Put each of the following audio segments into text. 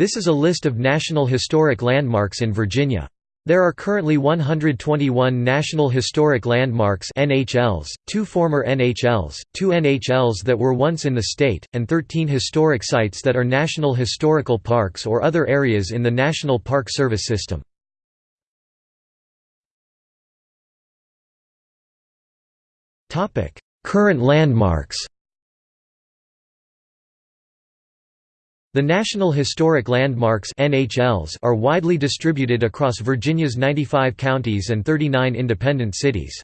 This is a list of National Historic Landmarks in Virginia. There are currently 121 National Historic Landmarks NHLs, two former NHLs, two NHLs that were once in the state, and 13 historic sites that are National Historical Parks or other areas in the National Park Service system. Current landmarks The National Historic Landmarks NHLs are widely distributed across Virginia's 95 counties and 39 independent cities.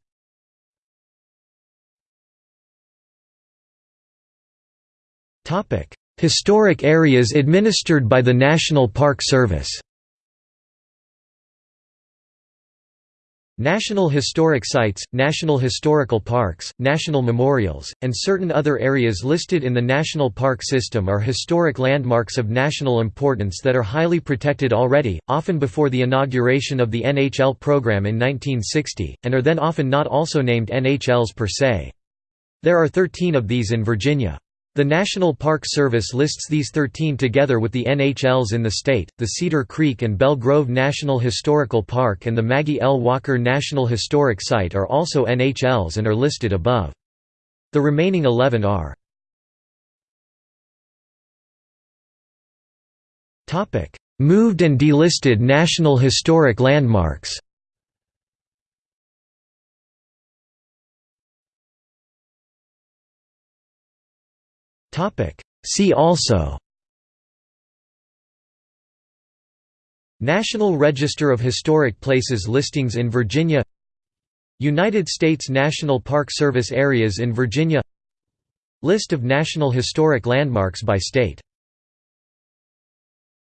Historic areas administered by the National Park Service National Historic Sites, National Historical Parks, National Memorials, and certain other areas listed in the National Park System are historic landmarks of national importance that are highly protected already, often before the inauguration of the NHL program in 1960, and are then often not also named NHLs per se. There are 13 of these in Virginia. The National Park Service lists these 13 together with the NHLs in the state. The Cedar Creek and Belle Grove National Historical Park and the Maggie L. Walker National Historic Site are also NHLs and are listed above. The remaining 11 are Moved and delisted National Historic Landmarks See also National Register of Historic Places listings in Virginia United States National Park Service areas in Virginia List of National Historic Landmarks by state